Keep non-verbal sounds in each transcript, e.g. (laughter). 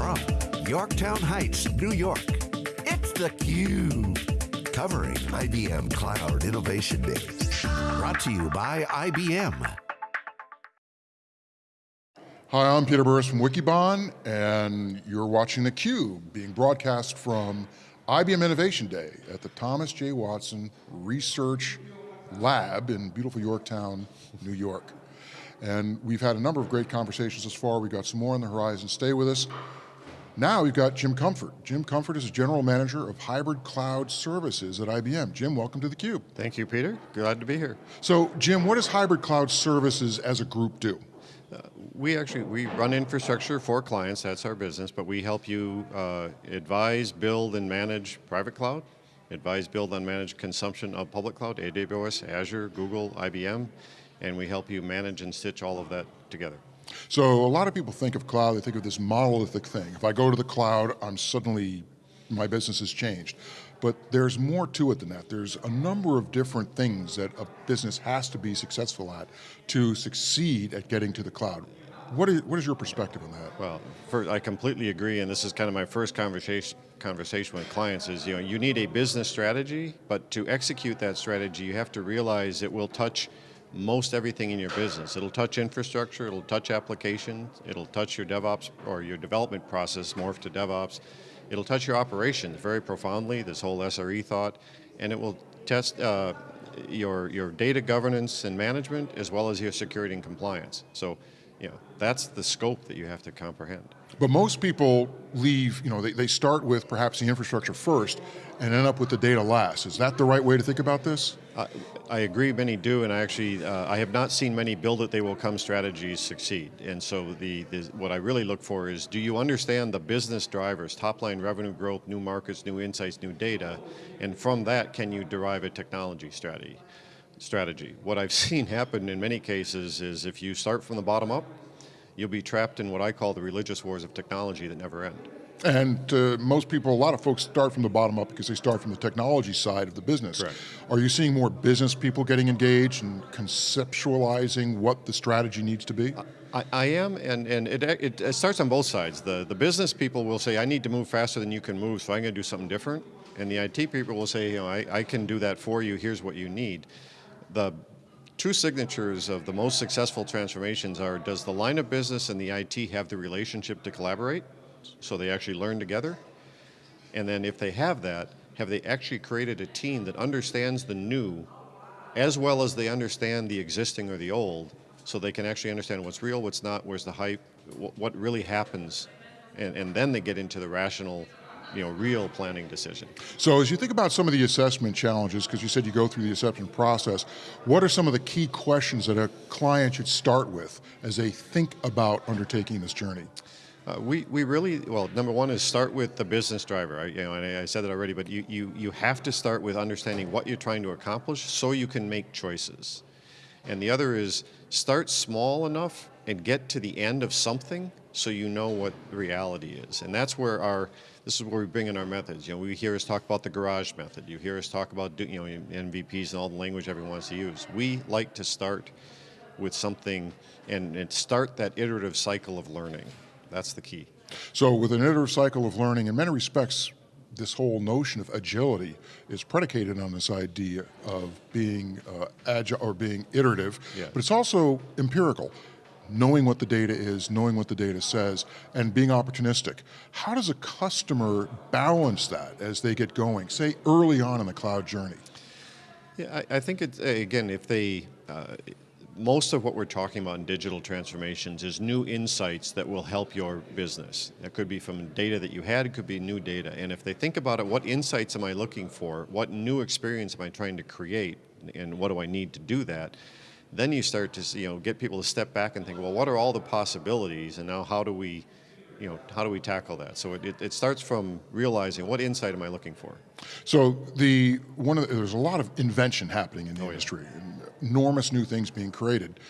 from Yorktown Heights, New York, it's theCUBE. Covering IBM Cloud Innovation Day. Brought to you by IBM. Hi, I'm Peter Burris from Wikibon, and you're watching theCUBE, being broadcast from IBM Innovation Day at the Thomas J. Watson Research Lab in beautiful Yorktown, New York. And we've had a number of great conversations thus far. We've got some more on the horizon. Stay with us. Now we've got Jim Comfort. Jim Comfort is a General Manager of Hybrid Cloud Services at IBM. Jim, welcome to theCUBE. Thank you, Peter. Glad to be here. So, Jim, what does Hybrid Cloud Services as a group do? Uh, we actually, we run infrastructure for clients, that's our business, but we help you uh, advise, build, and manage private cloud, advise, build, and manage consumption of public cloud, AWS, Azure, Google, IBM, and we help you manage and stitch all of that together. So a lot of people think of cloud, they think of this monolithic thing. If I go to the cloud, I'm suddenly, my business has changed. But there's more to it than that. There's a number of different things that a business has to be successful at to succeed at getting to the cloud. What is, what is your perspective on that? Well, I completely agree, and this is kind of my first conversation conversation with clients is, you know, you need a business strategy, but to execute that strategy, you have to realize it will touch most everything in your business. It'll touch infrastructure, it'll touch applications, it'll touch your DevOps or your development process, morph to DevOps. It'll touch your operations very profoundly, this whole SRE thought, and it will test uh, your, your data governance and management as well as your security and compliance. So, you know, that's the scope that you have to comprehend. But most people leave, you know, they, they start with perhaps the infrastructure first and end up with the data last. Is that the right way to think about this? Uh, I agree, many do, and I actually, uh, I have not seen many build it, they will come strategies succeed. And so the, the, what I really look for is, do you understand the business drivers, top line revenue growth, new markets, new insights, new data, and from that, can you derive a technology strategy? strategy. What I've (laughs) seen happen in many cases is if you start from the bottom up, you'll be trapped in what I call the religious wars of technology that never end. And uh, most people, a lot of folks start from the bottom up because they start from the technology side of the business. Correct. Are you seeing more business people getting engaged and conceptualizing what the strategy needs to be? I, I am, and, and it, it, it, starts on both sides. The, the business people will say, I need to move faster than you can move, so I'm going to do something different. And the IT people will say, you know, I, I can do that for you, here's what you need. The two signatures of the most successful transformations are, does the line of business and the IT have the relationship to collaborate? so they actually learn together. And then if they have that, have they actually created a team that understands the new as well as they understand the existing or the old so they can actually understand what's real, what's not, where's the hype, what really happens, and, and then they get into the rational you know, real planning decision. So as you think about some of the assessment challenges, because you said you go through the assessment process, what are some of the key questions that a client should start with as they think about undertaking this journey? Uh, we, we really, well, number one is start with the business driver. I, you know, and I, I said that already, but you, you, you have to start with understanding what you're trying to accomplish so you can make choices. And the other is start small enough and get to the end of something so you know what reality is. And that's where our, this is where we bring in our methods. You know, we hear us talk about the garage method. You hear us talk about, you know, MVPs and all the language everyone wants to use. We like to start with something and, and start that iterative cycle of learning. That's the key. So with an iterative cycle of learning, in many respects, this whole notion of agility is predicated on this idea of being uh, agile or being iterative, yeah. but it's also empirical. Knowing what the data is, knowing what the data says, and being opportunistic. How does a customer balance that as they get going, say early on in the cloud journey? Yeah, I, I think it's, again, if they, uh, most of what we're talking about in digital transformations is new insights that will help your business. That could be from data that you had, it could be new data. And if they think about it, what insights am I looking for? What new experience am I trying to create? And what do I need to do that? Then you start to you know, get people to step back and think, well, what are all the possibilities? And now how do we you know, how do we tackle that? So it, it, starts from realizing what insight am I looking for? So the one of the, there's a lot of invention happening in the oh, industry. Yeah enormous new things being created.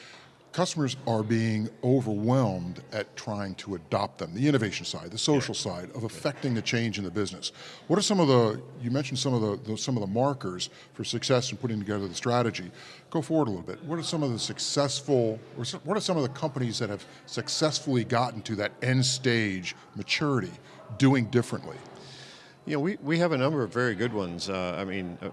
Customers are being overwhelmed at trying to adopt them, the innovation side, the social side of affecting the change in the business. What are some of the, you mentioned some of the, the, some of the markers for success in putting together the strategy. Go forward a little bit. What are some of the successful, or some- what are some of the companies that have successfully gotten to that end stage maturity doing differently? You know, we, we have a number of very good ones. Uh, I mean, a,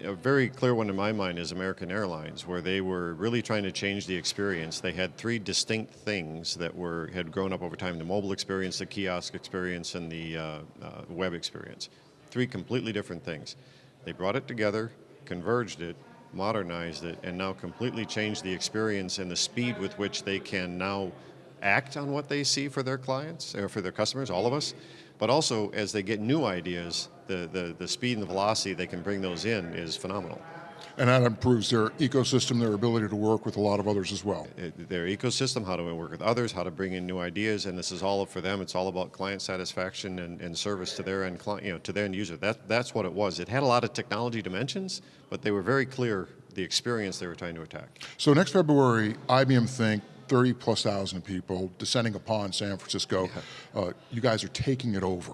a very clear one in my mind is American Airlines, where they were really trying to change the experience. They had three distinct things that were had grown up over time: the mobile experience, the kiosk experience, and the uh, uh, web experience. Three completely different things. They brought it together, converged it, modernized it, and now completely changed the experience and the speed with which they can now act on what they see for their clients or for their customers, all of us. But also, as they get new ideas, the, the, the speed and the velocity they can bring those in is phenomenal. And that improves their ecosystem, their ability to work with a lot of others as well. It- Their ecosystem, how to work with others, how to bring in new ideas, and this is all for them. It's all about client satisfaction and, and service to their end client, you know, to their end user. That, that's what it was. It had a lot of technology dimensions, but they were very clear the experience they were trying to attack. So next February, IBM Think, 30 plus thousand people descending upon San Francisco. Uh, you guys are taking it over.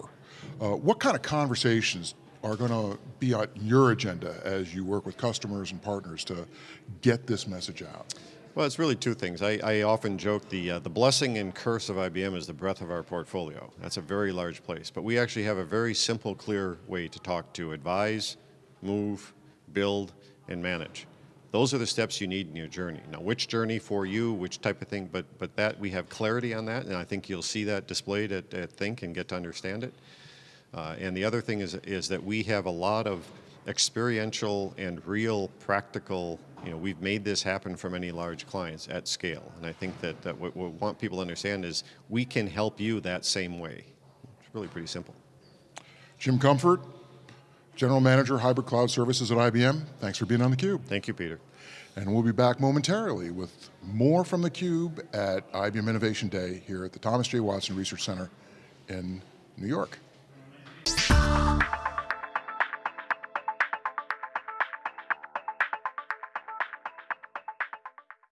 Uh, what kind of conversations are going to be on your agenda as you work with customers and partners to get this message out? Well, it's really two things. I, I often joke the uh, the blessing and curse of IBM is the breadth of our portfolio. That's a very large place, but we actually have a very simple, clear way to talk to advise, move, build, and manage. Those are the steps you need in your journey. Now, which journey for you, which type of thing, but but that we have clarity on that, and I think you'll see that displayed at, at Think and get to understand it. Uh, and the other thing is, is that we have a lot of experiential and real practical, you know, we've made this happen for many large clients at scale. And I think that, that what we want people to understand is we can help you that same way. It's really pretty simple. Jim Comfort, General Manager, Hybrid Cloud Services at IBM. Thanks for being on theCUBE. Thank you, Peter. And we'll be back momentarily with more from theCUBE at IBM Innovation Day here at the Thomas J. Watson Research Center in New York.